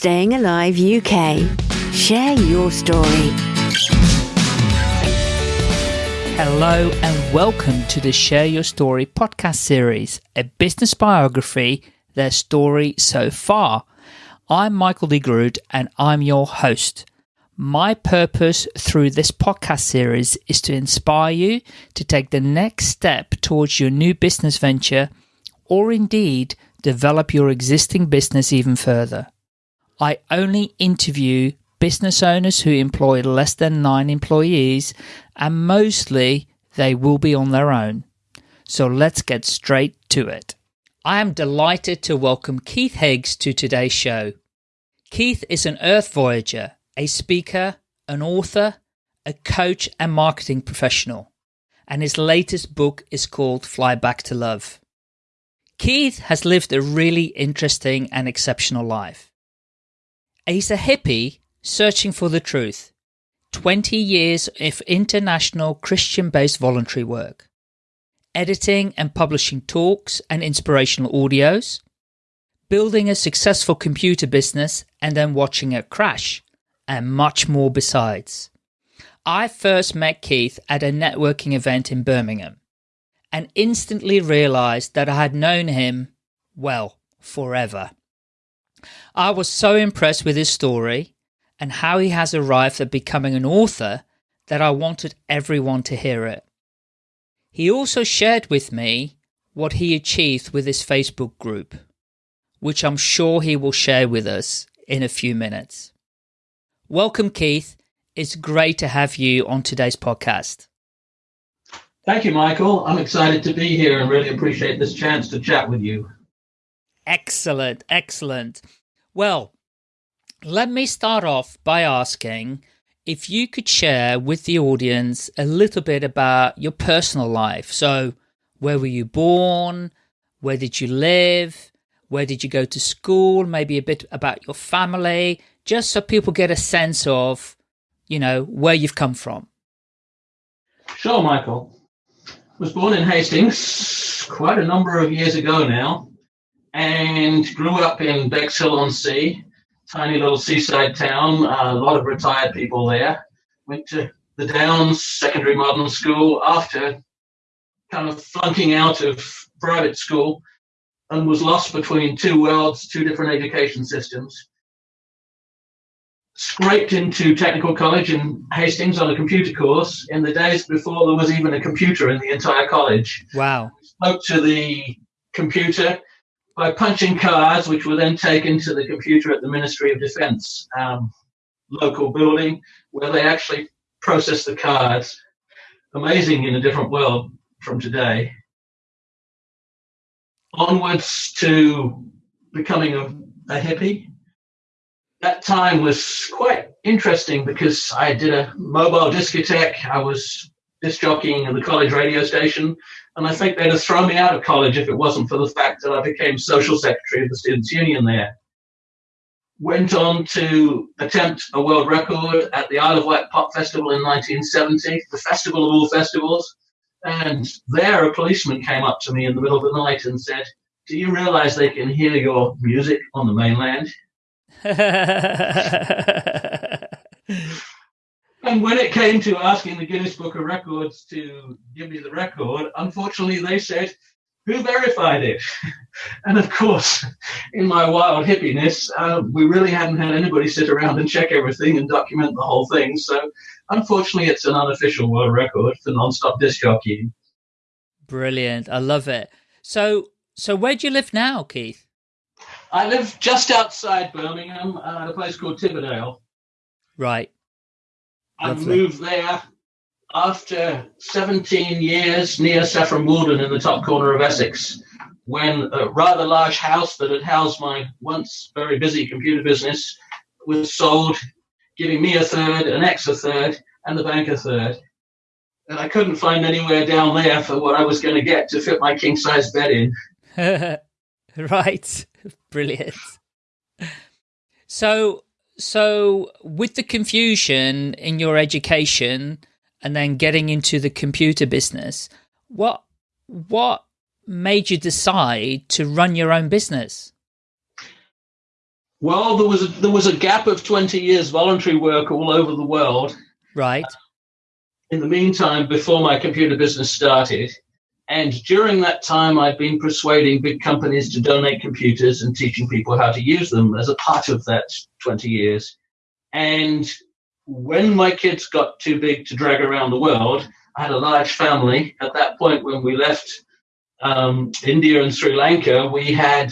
Staying Alive UK. Share your story. Hello and welcome to the Share Your Story podcast series, a business biography, their story so far. I'm Michael D. Groot and I'm your host. My purpose through this podcast series is to inspire you to take the next step towards your new business venture or indeed develop your existing business even further. I only interview business owners who employ less than nine employees, and mostly they will be on their own. So let's get straight to it. I am delighted to welcome Keith Higgs to today's show. Keith is an Earth Voyager, a speaker, an author, a coach, and marketing professional, and his latest book is called Fly Back to Love. Keith has lived a really interesting and exceptional life. He's a hippie searching for the truth. 20 years of international Christian based voluntary work, editing and publishing talks and inspirational audios, building a successful computer business and then watching it crash, and much more besides. I first met Keith at a networking event in Birmingham and instantly realized that I had known him, well, forever. I was so impressed with his story and how he has arrived at becoming an author that I wanted everyone to hear it. He also shared with me what he achieved with his Facebook group, which I'm sure he will share with us in a few minutes. Welcome, Keith. It's great to have you on today's podcast. Thank you, Michael. I'm excited to be here and really appreciate this chance to chat with you. Excellent, excellent. Well, let me start off by asking if you could share with the audience a little bit about your personal life. So, where were you born? Where did you live? Where did you go to school? Maybe a bit about your family, just so people get a sense of, you know, where you've come from. Sure, Michael was born in Hastings quite a number of years ago now and grew up in Bexhill on Sea, tiny little seaside town, uh, a lot of retired people there. Went to the Downs Secondary Modern School after kind of flunking out of private school and was lost between two worlds, two different education systems scraped into technical college in Hastings on a computer course in the days before there was even a computer in the entire college. Wow. Spoke to the computer by punching cards, which were then taken to the computer at the Ministry of Defense um, local building, where they actually processed the cards. Amazing in a different world from today. Onwards to becoming a, a hippie that time was quite interesting because I did a mobile discotheque. I was disc jockeying at the college radio station, and I think they'd have thrown me out of college if it wasn't for the fact that I became social secretary of the Students' Union there. Went on to attempt a world record at the Isle of Wight Pop Festival in 1970, the festival of all festivals. And there, a policeman came up to me in the middle of the night and said, Do you realize they can hear your music on the mainland? and when it came to asking the Guinness Book of Records to give me the record, unfortunately they said, who verified it? and of course, in my wild hippiness, uh, we really hadn't had anybody sit around and check everything and document the whole thing. So unfortunately, it's an unofficial world record for non-stop disc jockeying. Brilliant. I love it. So, so where do you live now, Keith? I live just outside Birmingham uh, at a place called Tibberdale. Right. I moved there after 17 years near Saffron Walden in the top corner of Essex, when a rather large house that had housed my once very busy computer business was sold, giving me a third, an ex a third, and the bank a third. And I couldn't find anywhere down there for what I was going to get to fit my king size bed in. right. Brilliant. So, so with the confusion in your education and then getting into the computer business, what what made you decide to run your own business? Well, there was a, there was a gap of 20 years voluntary work all over the world. Right. In the meantime, before my computer business started, and during that time, I'd been persuading big companies to donate computers and teaching people how to use them as a part of that 20 years. And when my kids got too big to drag around the world, I had a large family. At that point, when we left um, India and Sri Lanka, we had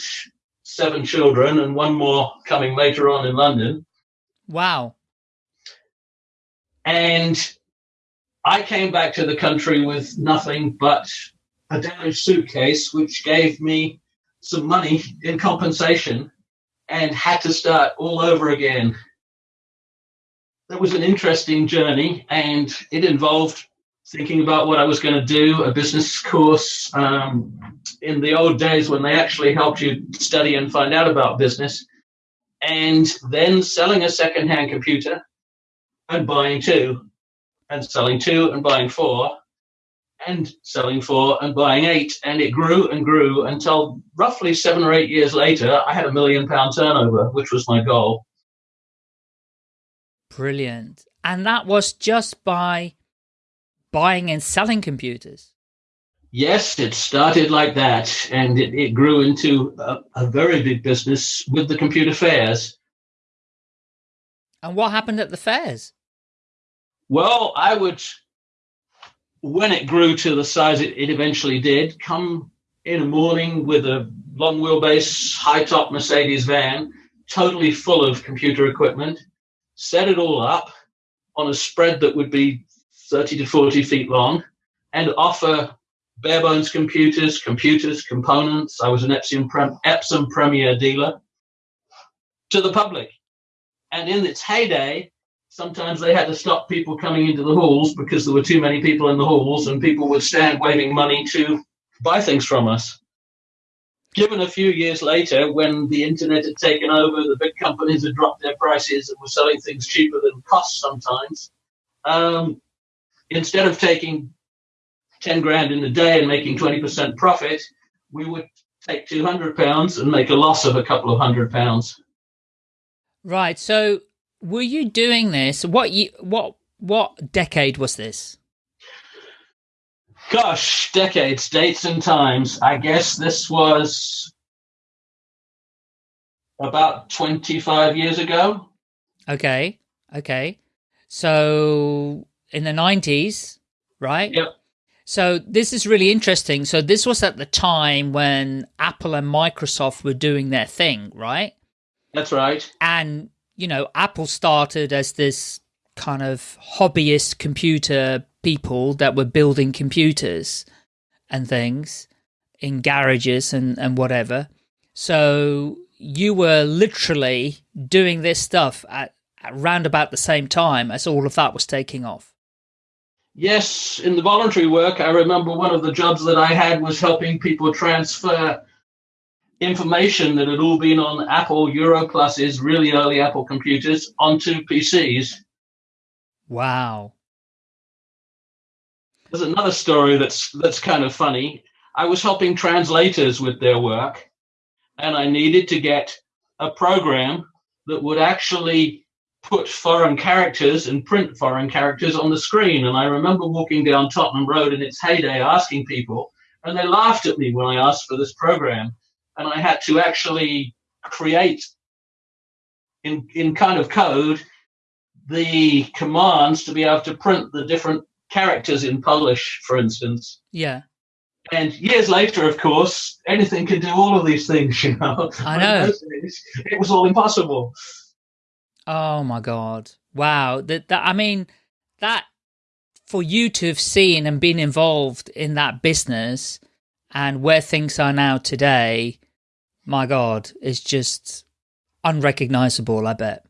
seven children and one more coming later on in London. Wow. And I came back to the country with nothing but a damaged suitcase, which gave me some money in compensation and had to start all over again. That was an interesting journey and it involved thinking about what I was going to do, a business course um, in the old days when they actually helped you study and find out about business, and then selling a second-hand computer and buying two, and selling two and buying four, and selling four and buying eight, and it grew and grew until roughly seven or eight years later, I had a million pound turnover, which was my goal. Brilliant. And that was just by buying and selling computers. Yes, it started like that, and it, it grew into a, a very big business with the computer fairs. And what happened at the fairs? Well, I would, when it grew to the size it, it eventually did, come in a morning with a long wheelbase, high top Mercedes van, totally full of computer equipment, set it all up on a spread that would be 30 to 40 feet long, and offer bare bones computers, computers, components. I was an Epson, Epson Premier dealer to the public. And in its heyday, sometimes they had to stop people coming into the halls because there were too many people in the halls, and people would stand waving money to buy things from us. Given a few years later, when the internet had taken over, the big companies had dropped their prices and were selling things cheaper than cost sometimes. Um, instead of taking 10 grand in a day and making 20% profit, we would take 200 pounds and make a loss of a couple of hundred pounds. Right. So were you doing this? What you, what, what decade was this? Gosh, decades, dates and times. I guess this was about 25 years ago. Okay. Okay. So in the 90s, right? Yep. So this is really interesting. So this was at the time when Apple and Microsoft were doing their thing, right? That's right. And, you know, Apple started as this kind of hobbyist computer people that were building computers and things in garages and, and whatever. So you were literally doing this stuff at, at about the same time as all of that was taking off. Yes, in the voluntary work, I remember one of the jobs that I had was helping people transfer information that had all been on Apple Europluses, really early Apple computers, onto PCs. Wow. There's another story that's that's kind of funny. I was helping translators with their work, and I needed to get a program that would actually put foreign characters and print foreign characters on the screen. And I remember walking down Tottenham Road in its heyday asking people, and they laughed at me when I asked for this program. And I had to actually create in, in kind of code the commands to be able to print the different characters in Polish, for instance. Yeah. And years later, of course, anything can do all of these things, you know. I know. Days, it was all impossible. Oh my god! Wow, that that I mean, that for you to have seen and been involved in that business and where things are now today, my god, is just unrecognizable. I bet.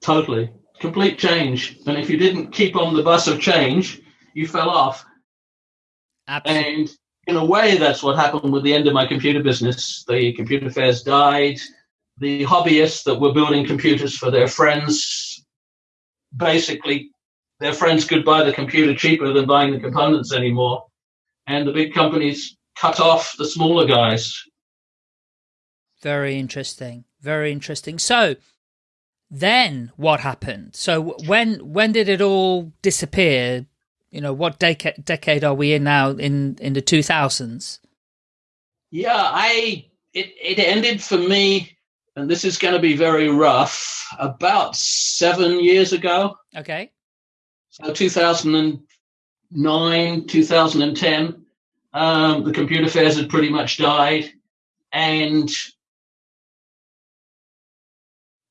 Totally, complete change. And if you didn't keep on the bus of change, you fell off. Absolutely. And in a way, that's what happened with the end of my computer business. The computer fairs died the hobbyists that were building computers for their friends basically their friends could buy the computer cheaper than buying the components anymore and the big companies cut off the smaller guys very interesting Very interesting. So then what happened? So when when did it all disappear? You know, what decade decade are we in now in in the 2000s? Yeah, I it it ended for me and this is going to be very rough about 7 years ago. Okay. So 2009, 2010 um, the computer fairs had pretty much died, and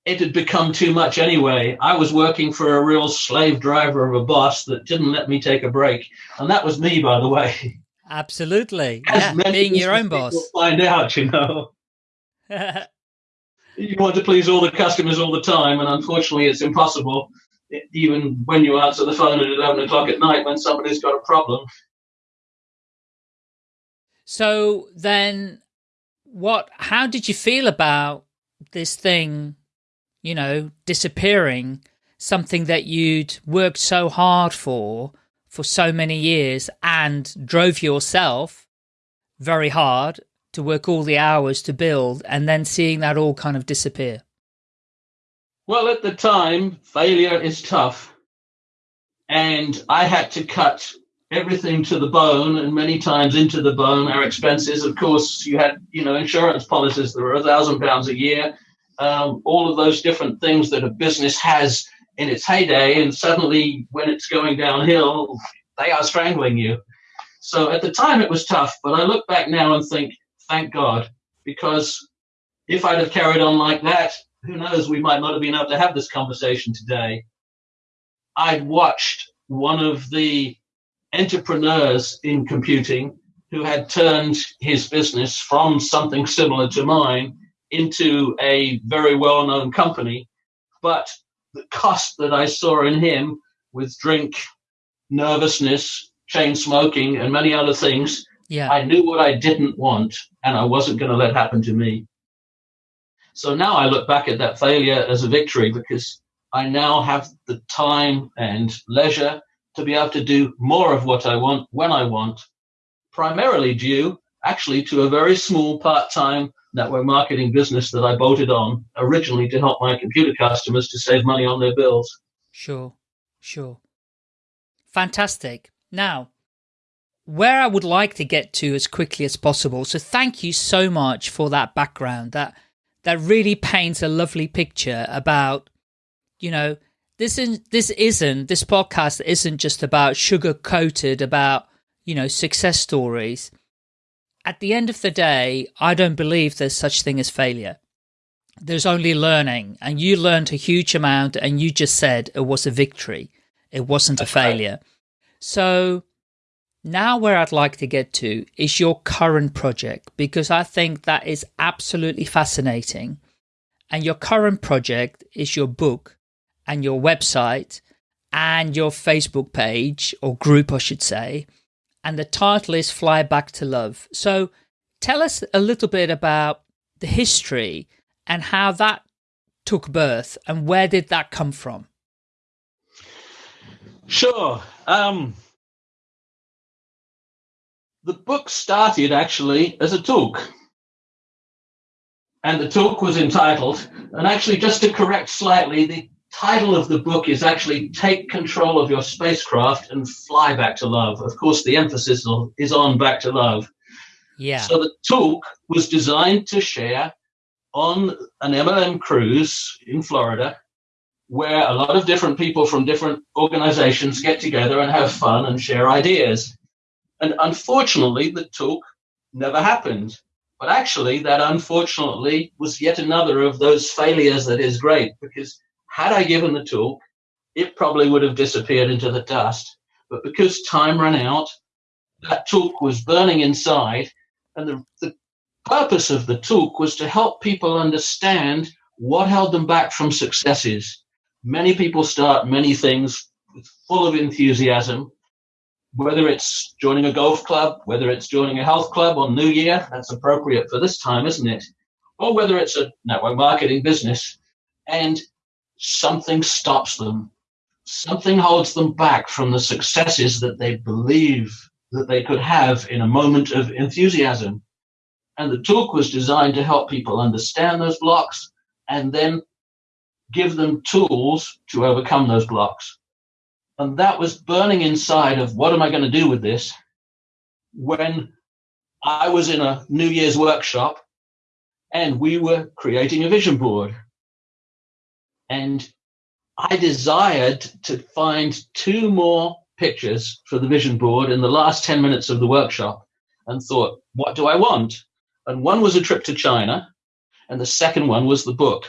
it had become too much anyway. I was working for a real slave driver of a boss that didn't let me take a break, and that was me, by the way. Absolutely, yeah, being your own boss. Find out, you know. you want to please all the customers all the time, and unfortunately, it's impossible. Even when you answer the phone at eleven o'clock at night when somebody's got a problem. So then what how did you feel about this thing, you know, disappearing, something that you'd worked so hard for for so many years and drove yourself very hard to work all the hours to build and then seeing that all kind of disappear? Well, at the time, failure is tough. And I had to cut everything to the bone and many times into the bone our expenses of course you had you know insurance policies that were a thousand pounds a year um, all of those different things that a business has in its heyday and suddenly when it's going downhill they are strangling you. So at the time it was tough but i look back now and think thank god because if i'd have carried on like that who knows we might not have been able to have this conversation today. I'd watched one of the entrepreneurs in computing who had turned his business from something similar to mine into a very well known company. But the cost that I saw in him with drink, nervousness, chain smoking, and many other things, yeah. I knew what I didn't want and I wasn't going to let happen to me. So now I look back at that failure as a victory because I now have the time and leisure to be able to do more of what I want when I want, primarily due actually to a very small part time network marketing business that I bolted on originally to help my computer customers to save money on their bills. Sure, sure. Fantastic. Now, where I would like to get to as quickly as possible. So thank you so much for that background. That that really paints a lovely picture about, you know, this is this isn't this podcast isn't just about sugar coated about you know success stories at the end of the day i don't believe there's such thing as failure. There's only learning and you learned a huge amount and you just said it was a victory. It wasn't a failure. So now where i'd like to get to is your current project because i think that is absolutely fascinating. And your current project is your book and your website and your Facebook page or group, I should say. And the title is Fly Back to Love. So tell us a little bit about the history and how that took birth and where did that come from? Sure. Um, the book started actually as a talk. And the talk was entitled, and actually, just to correct slightly, the title of the book is actually Take Control of Your Spacecraft and Fly Back to Love. Of course, the emphasis is on back to love. Yeah. So the talk was designed to share on an MLM cruise in Florida where a lot of different people from different organizations get together and have fun and share ideas. And unfortunately, the talk never happened. But actually, that unfortunately was yet another of those failures that is great because had I given the talk, it probably would have disappeared into the dust. But because time ran out, that talk was burning inside, and the, the purpose of the talk was to help people understand what held them back from successes. Many people start many things full of enthusiasm, whether it's joining a golf club, whether it's joining a health club on New Year, that's appropriate for this time, isn't it? Or whether it's a network marketing business. And something stops them. Something holds them back from the successes that they believe that they could have in a moment of enthusiasm. And the talk was designed to help people understand those blocks and then give them tools to overcome those blocks. And that was burning inside of what am I going to do with this when I was in a New Year's workshop and we were creating a vision board. And I desired to find two more pictures for the vision board in the last 10 minutes of the workshop and thought, what do I want? And one was a trip to China, and the second one was the book.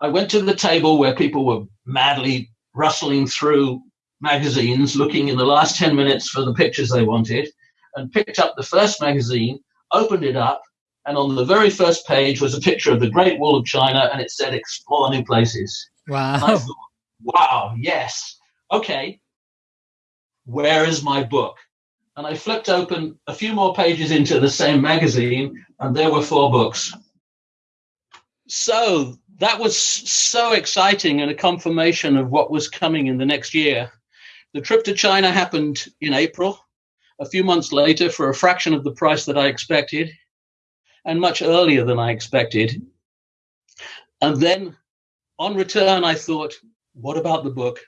I went to the table where people were madly rustling through magazines, looking in the last 10 minutes for the pictures they wanted, and picked up the first magazine, opened it up, and on the very first page was a picture of the Great Wall of China, and it said "Explore new places." Wow! Thought, wow! Yes. Okay. Where is my book? And I flipped open a few more pages into the same magazine, and there were four books. So that was so exciting and a confirmation of what was coming in the next year. The trip to China happened in April. A few months later, for a fraction of the price that I expected, and much earlier than I expected. And then on return, I thought, what about the book?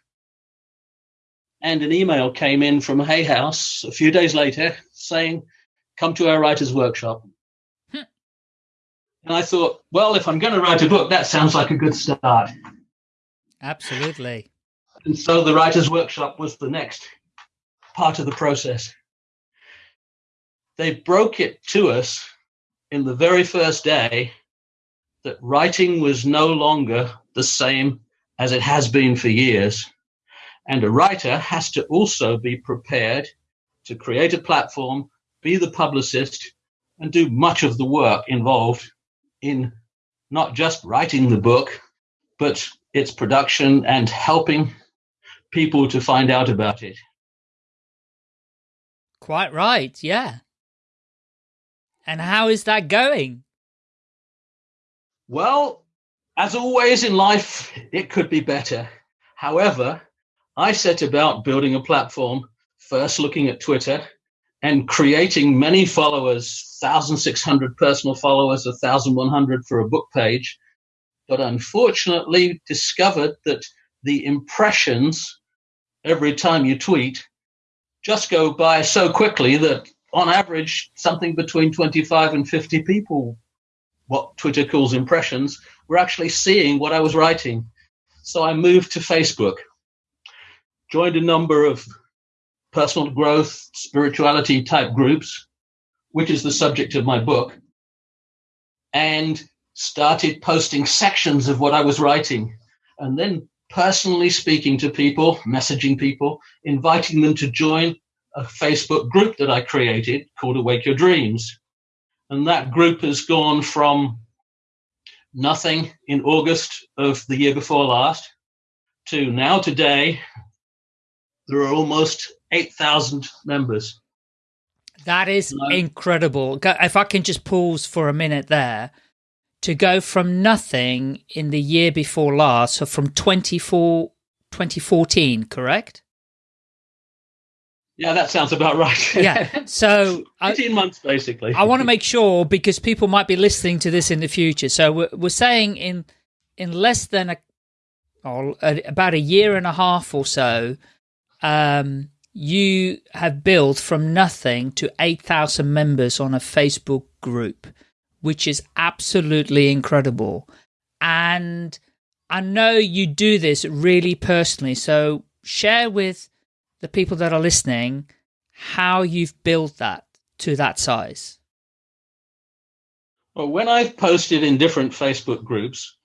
And an email came in from Hay House a few days later saying, come to our writer's workshop. Hmm. And I thought, well, if I'm going to write a book, that sounds like a good start. Absolutely. And so the writer's workshop was the next part of the process. They broke it to us in the very first day that writing was no longer the same as it has been for years. And a writer has to also be prepared to create a platform, be the publicist, and do much of the work involved in not just writing the book, but its production and helping people to find out about it. Quite right, yeah. And how is that going? Well, as always in life, it could be better. However, I set about building a platform, first looking at Twitter and creating many followers 1,600 personal followers, 1,100 for a book page. But unfortunately, discovered that the impressions every time you tweet just go by so quickly that on average, something between 25 and 50 people, what Twitter calls impressions, were actually seeing what I was writing. So I moved to Facebook, joined a number of personal growth, spirituality type groups, which is the subject of my book, and started posting sections of what I was writing. And then personally speaking to people, messaging people, inviting them to join a Facebook group that I created called Awake Your Dreams. And that group has gone from nothing in August of the year before last to now today, there are almost 8,000 members. That is incredible. If I can just pause for a minute there, to go from nothing in the year before last, so from 24, 2014, correct? Yeah, that sounds about right. yeah. So 18 I, months basically. I want to make sure because people might be listening to this in the future. So we're, we're saying in in less than a, or about a year and a half or so, um, you have built from nothing to 8,000 members on a Facebook group, which is absolutely incredible. And I know you do this really personally. So share with the people that are listening how you've built that to that size. Well, when I've posted in different Facebook groups,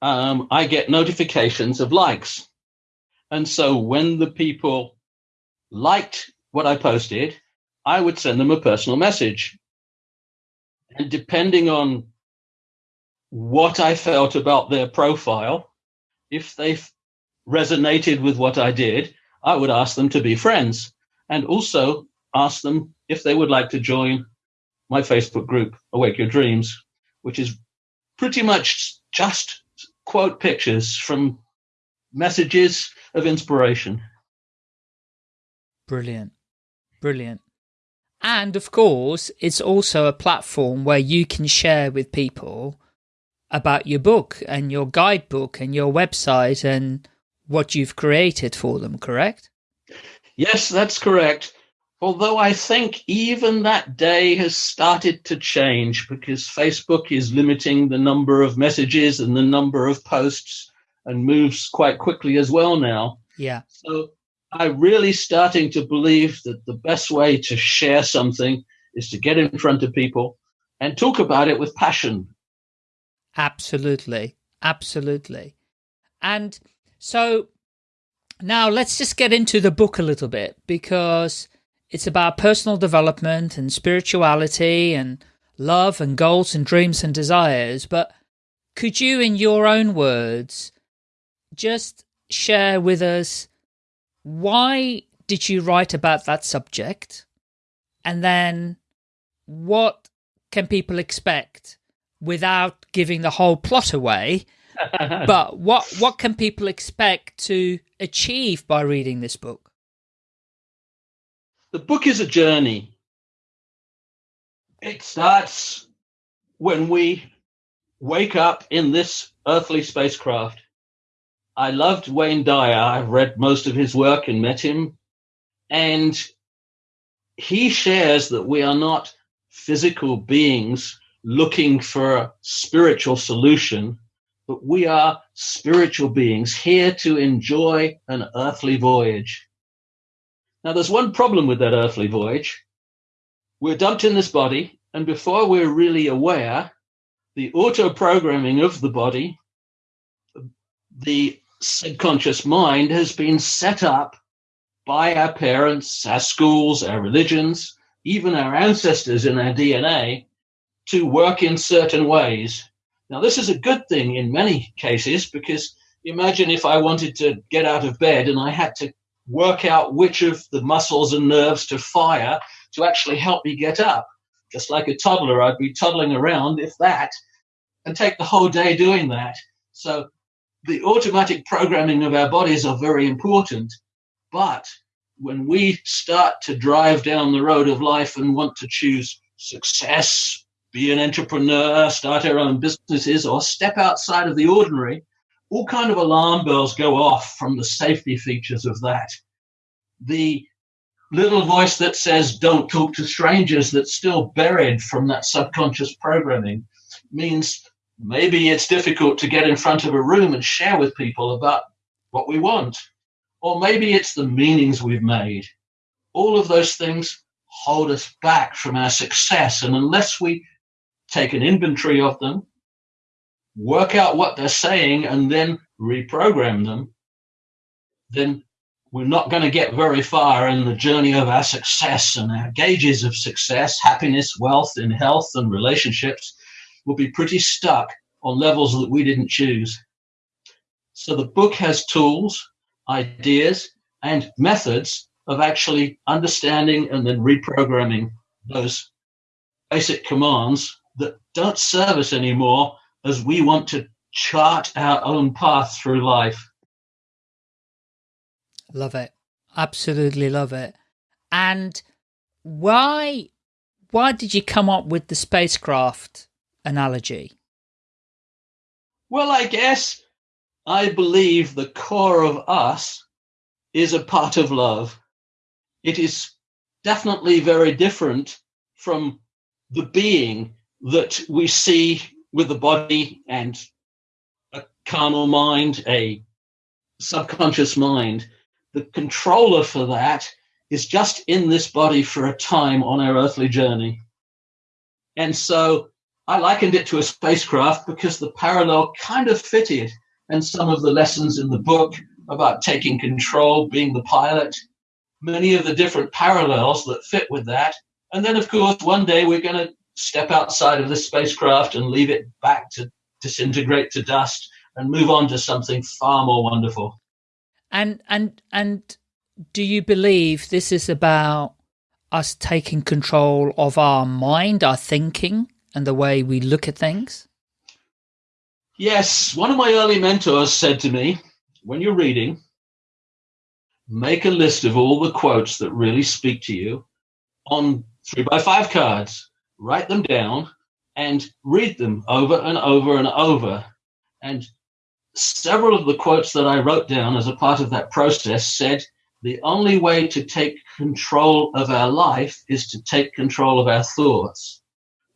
um, I get notifications of likes. And so when the people liked what I posted, I would send them a personal message. And depending on what I felt about their profile, if they resonated with what I did, I would ask them to be friends and also ask them if they would like to join my Facebook group, Awake Your Dreams, which is pretty much just quote pictures from messages of inspiration. Brilliant. Brilliant. And of course, it's also a platform where you can share with people about your book and your guidebook and your website and what you've created for them, correct? Yes, that's correct. Although I think even that day has started to change because Facebook is limiting the number of messages and the number of posts and moves quite quickly as well now. Yeah. So I'm really starting to believe that the best way to share something is to get in front of people and talk about it with passion. Absolutely. Absolutely. And so now let's just get into the book a little bit because it's about personal development and spirituality and love and goals and dreams and desires. But could you, in your own words, just share with us why did you write about that subject? And then what can people expect without giving the whole plot away? but what what can people expect to achieve by reading this book? The book is a journey. It starts when we wake up in this earthly spacecraft. I loved Wayne Dyer. I've read most of his work and met him. And he shares that we are not physical beings looking for a spiritual solution, but we are spiritual beings here to enjoy an earthly voyage. Now, there's one problem with that earthly voyage. We're dumped in this body, and before we're really aware, the auto programming of the body, the subconscious mind, has been set up by our parents, our schools, our religions, even our ancestors in our DNA to work in certain ways. Now, this is a good thing in many cases because imagine if I wanted to get out of bed and I had to work out which of the muscles and nerves to fire to actually help me get up. Just like a toddler, I'd be toddling around, if that, and take the whole day doing that. So the automatic programming of our bodies are very important. But when we start to drive down the road of life and want to choose success, be an entrepreneur, start our own businesses, or step outside of the ordinary, all kind of alarm bells go off from the safety features of that. The little voice that says don't talk to strangers that's still buried from that subconscious programming means maybe it's difficult to get in front of a room and share with people about what we want. Or maybe it's the meanings we've made. All of those things hold us back from our success. And unless we take an inventory of them work out what they're saying and then reprogram them, then we're not going to get very far in the journey of our success and our gauges of success, happiness, wealth, and health and relationships will be pretty stuck on levels that we didn't choose. So the book has tools, ideas, and methods of actually understanding and then reprogramming those basic commands don't serve us anymore as we want to chart our own path through life. Love it. Absolutely love it. And why why did you come up with the spacecraft analogy? Well, I guess I believe the core of us is a part of love. It is definitely very different from the being that we see with the body and a carnal mind, a subconscious mind. The controller for that is just in this body for a time on our earthly journey. And so I likened it to a spacecraft because the parallel kind of fitted. And some of the lessons in the book about taking control, being the pilot, many of the different parallels that fit with that. And then, of course, one day we're going to step outside of this spacecraft and leave it back to disintegrate to dust and move on to something far more wonderful. And and and do you believe this is about us taking control of our mind, our thinking, and the way we look at things? Yes, one of my early mentors said to me, when you're reading, make a list of all the quotes that really speak to you on three by five cards write them down, and read them over and over and over. And several of the quotes that I wrote down as a part of that process said, the only way to take control of our life is to take control of our thoughts.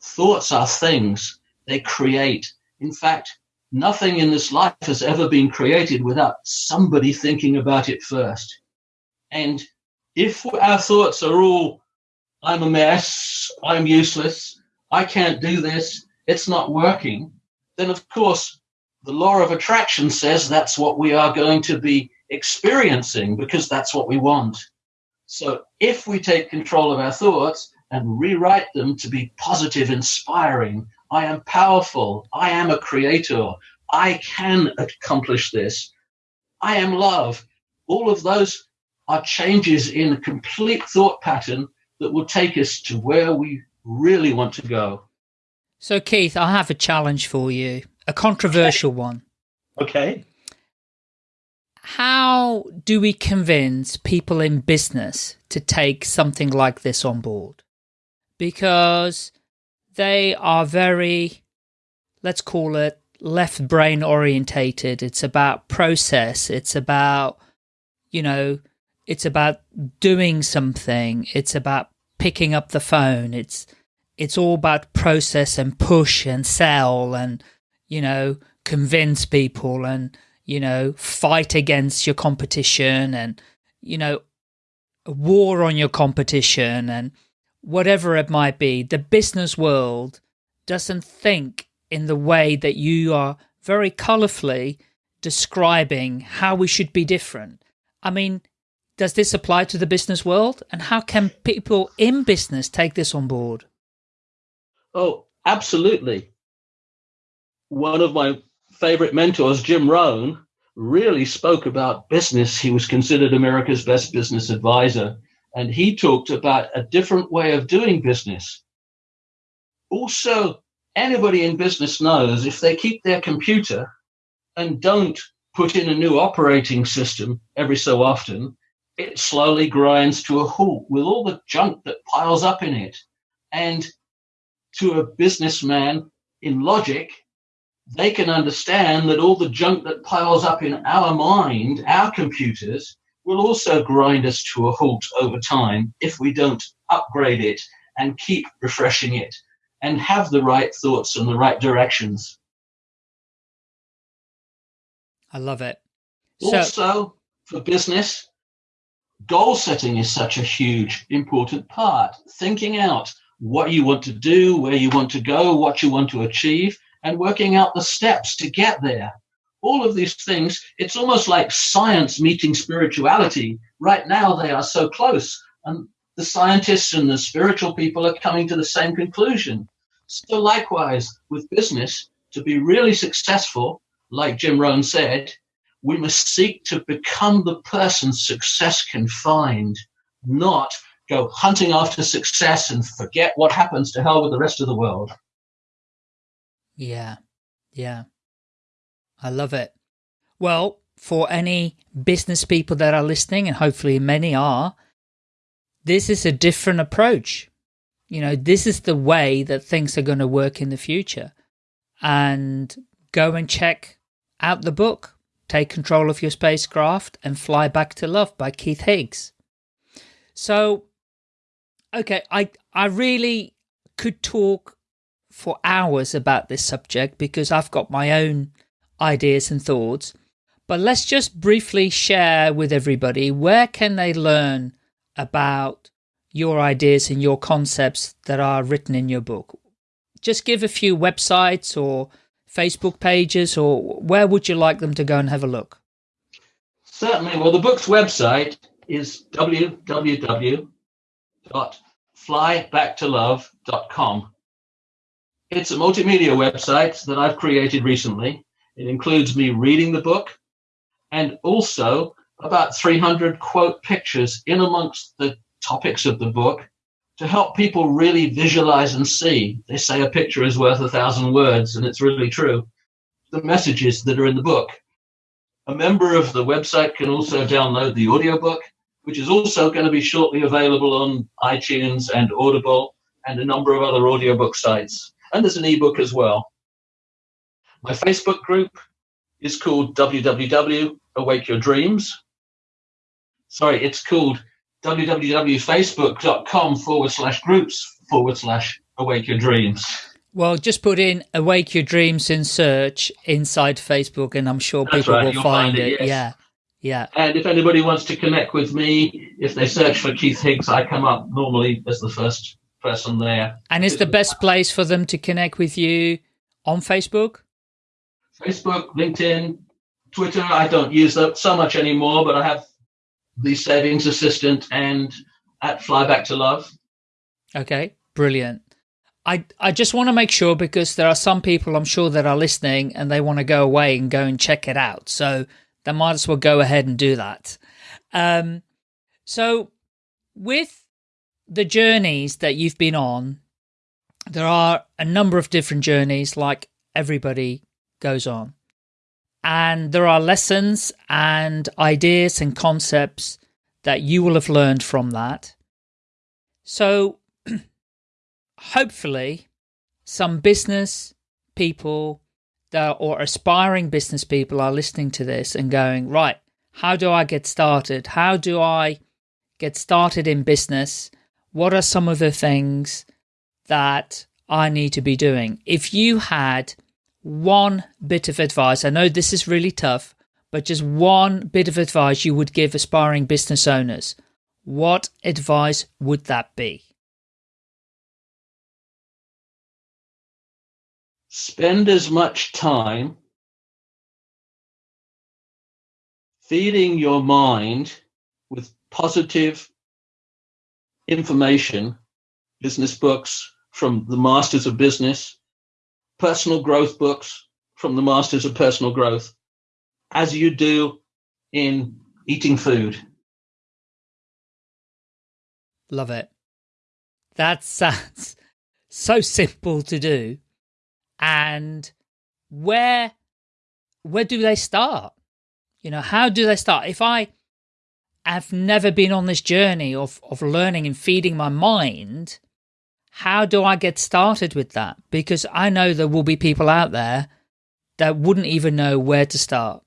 Thoughts are things, they create. In fact, nothing in this life has ever been created without somebody thinking about it first. And if our thoughts are all, I'm a mess, I'm useless, I can't do this, it's not working, then of course the law of attraction says that's what we are going to be experiencing because that's what we want. So if we take control of our thoughts and rewrite them to be positive, inspiring, I am powerful, I am a creator, I can accomplish this, I am love, all of those are changes in complete thought pattern that will take us to where we really want to go. So, Keith, I have a challenge for you, a controversial okay. one. Okay. How do we convince people in business to take something like this on board? Because they are very, let's call it left brain orientated. It's about process. It's about, you know, it's about doing something. It's about picking up the phone. It's it's all about process and push and sell and you know convince people and you know fight against your competition and you know war on your competition and whatever it might be. The business world doesn't think in the way that you are very colorfully describing how we should be different. I mean, does this apply to the business world? And how can people in business take this on board? Oh, absolutely. One of my favorite mentors, Jim Rohn, really spoke about business. He was considered America's best business advisor, and he talked about a different way of doing business. Also, anybody in business knows if they keep their computer and don't put in a new operating system every so often, it slowly grinds to a halt with all the junk that piles up in it. And to a businessman in logic, they can understand that all the junk that piles up in our mind, our computers, will also grind us to a halt over time if we don't upgrade it and keep refreshing it and have the right thoughts and the right directions. I love it. Also, so, for business, goal setting is such a huge, important part. Thinking out what you want to do, where you want to go, what you want to achieve, and working out the steps to get there. All of these things, it's almost like science meeting spirituality. Right now, they are so close, and the scientists and the spiritual people are coming to the same conclusion. So, likewise, with business, to be really successful, like Jim Rohn said, we must seek to become the person success can find, not go hunting after success and forget what happens to hell with the rest of the world. Yeah, yeah. I love it. Well, for any business people that are listening, and hopefully many are, this is a different approach. You know, this is the way that things are going to work in the future. And go and check out the book Take Control of Your Spacecraft and Fly Back to Love by Keith Higgs. So, okay, I, I really could talk for hours about this subject because I've got my own ideas and thoughts. But let's just briefly share with everybody where can they learn about your ideas and your concepts that are written in your book. Just give a few websites or Facebook pages, or where would you like them to go and have a look? Certainly. Well, the book's website is www.flybacktolove.com. It's a multimedia website that I've created recently. It includes me reading the book and also about 300 quote pictures in amongst the topics of the book to help people really visualize and see. They say a picture is worth a thousand words, and it's really true. The messages that are in the book. A member of the website can also download the audiobook, which is also going to be shortly available on iTunes and Audible and a number of other audiobook sites. and there's an ebook as well. My Facebook group is called www Awake Your Dreams. Sorry, it's called www.facebook.com forward slash groups forward slash Awake Your Dreams. Well, just put in Awake Your Dreams in search inside Facebook, and I'm sure That's people right, will find, it, yes. Yeah. Yeah. And if anybody wants to connect with me, if they search for Keith Higgs, I come up normally as the first person there. And is the best place for them to connect with you on Facebook? Facebook, LinkedIn, Twitter. I don't use that so much anymore, but I have the savings assistant and at Fly Back to Love. Okay, brilliant. I, I just want to make sure because there are some people I'm sure that are listening and they want to go away and go and check it out. So they might as well go ahead and do that. Um, so with the journeys that you've been on, there are a number of different journeys like everybody goes on. And there are lessons and ideas and concepts that you will have learned from that. So hopefully some business people that or aspiring business people are listening to this and going, right, how do I get started? How do I get started in business? What are some of the things that I need to be doing? If you had one bit of advice, I know this is really tough, but just one bit of advice you would give aspiring business owners, what advice would that be? Spend as much time feeding your mind with positive information, business books from the masters of business, personal growth books from the masters of personal growth, as you do in eating food. Love it. That sounds so simple to do. And where where do they start? You know, how do they start? If I have never been on this journey of, of learning and feeding my mind, how do I get started with that? Because I know there will be people out there that wouldn't even know where to start.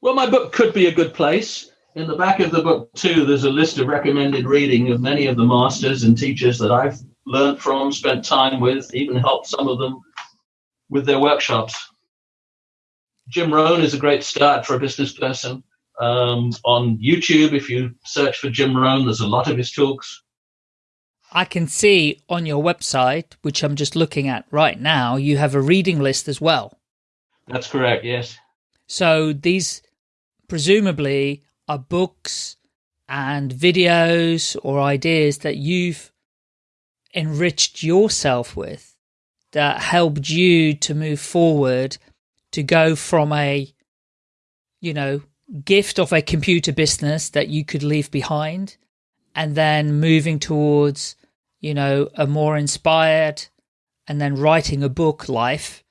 Well, my book could be a good place. In the back of the book, too, there's a list of recommended reading of many of the masters and teachers that I've learned from, spent time with, even helped some of them with their workshops. Jim Rohn is a great start for a business person. Um, on YouTube, if you search for Jim Rohn, there's a lot of his talks. I can see on your website, which I'm just looking at right now, you have a reading list as well. That's correct, yes. So these presumably are books and videos or ideas that you've enriched yourself with that helped you to move forward to go from a, you know, gift of a computer business that you could leave behind and then moving towards, you know, a more inspired and then writing a book life.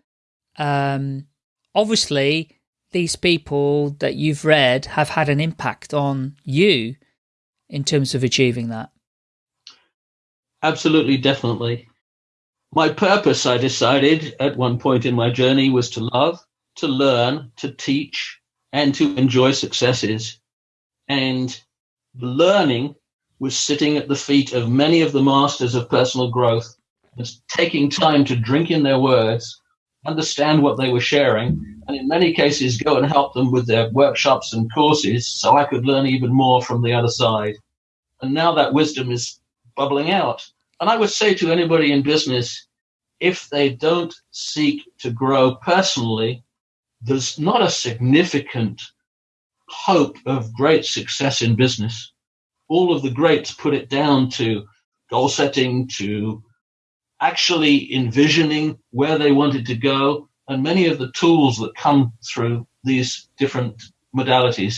Um, obviously, these people that you've read have had an impact on you in terms of achieving that. Absolutely, definitely. My purpose, I decided at one point in my journey, was to love, to learn, to teach, and to enjoy successes. And learning was sitting at the feet of many of the masters of personal growth, was taking time to drink in their words, understand what they were sharing, and in many cases go and help them with their workshops and courses so I could learn even more from the other side. And now that wisdom is bubbling out. And I would say to anybody in business, if they don't seek to grow personally, there's not a significant hope of great success in business. All of the greats put it down to goal setting, to actually envisioning where they wanted to go, and many of the tools that come through these different modalities.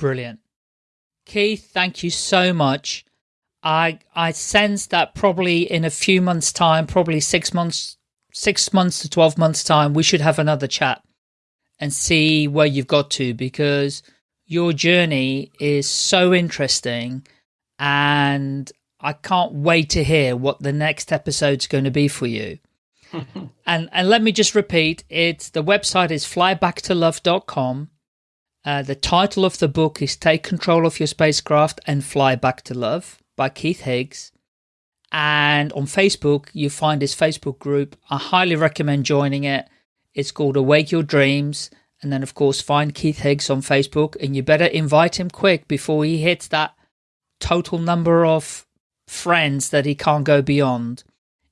Brilliant. Keith, thank you so much. I I sense that probably in a few months' time, probably six months six months to twelve months' time, we should have another chat and see where you've got to because your journey is so interesting and I can't wait to hear what the next episode's going to be for you. and and let me just repeat, it's the website is flybacktolove.com. Uh, the title of the book is Take Control of Your Spacecraft and Fly Back to Love by Keith Higgs. And on Facebook, you find his Facebook group. I highly recommend joining it. It's called Awake Your Dreams. And then, of course, find Keith Higgs on Facebook. And you better invite him quick before he hits that total number of friends that he can't go beyond,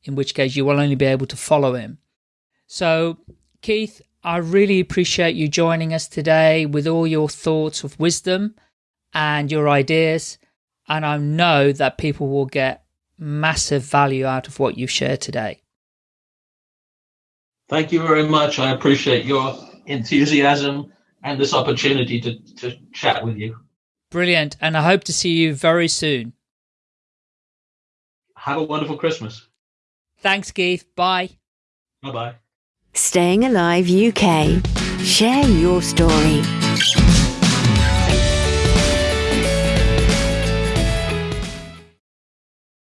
in which case you will only be able to follow him. So, Keith, I really appreciate you joining us today with all your thoughts of wisdom and your ideas. And I know that people will get massive value out of what you've shared today. Thank you very much. I appreciate your enthusiasm and this opportunity to, to chat with you. Brilliant. And I hope to see you very soon. Have a wonderful Christmas. Thanks, Keith. Bye. Bye bye. Staying Alive UK. Share your story.